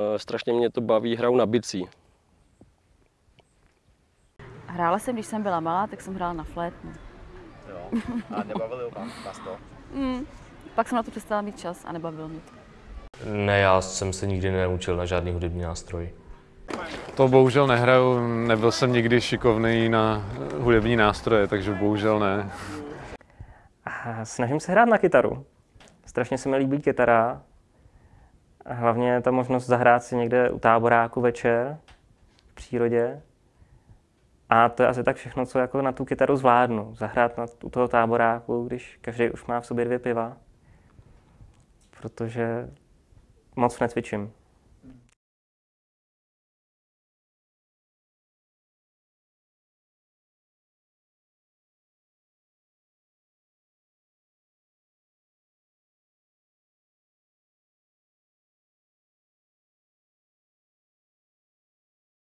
Eh, Strašně mě to baví, hraju na bicí. Hrála jsem, když jsem byla malá, tak jsem hrála na flétnu. Jo. A nebavili vás to? Mm. Pak jsem na to přestala mít čas a nebavilo mě to. Ne, já jsem se nikdy nenaučil na žádný hudební nástroj. To bohužel nehraju, nebyl jsem nikdy šikovný na hudební nástroje, takže bohužel ne. A snažím se hrát na kytaru. Strašně se mi líbí kytara. A hlavně ta možnost zahrát si někde u táboráku večer v přírodě. A to je asi tak všechno, co jako na tu kytaru zvládnu. Zahrát na, u toho táboráku, když každý už má v sobě dvě piva. Protože moc necvičím.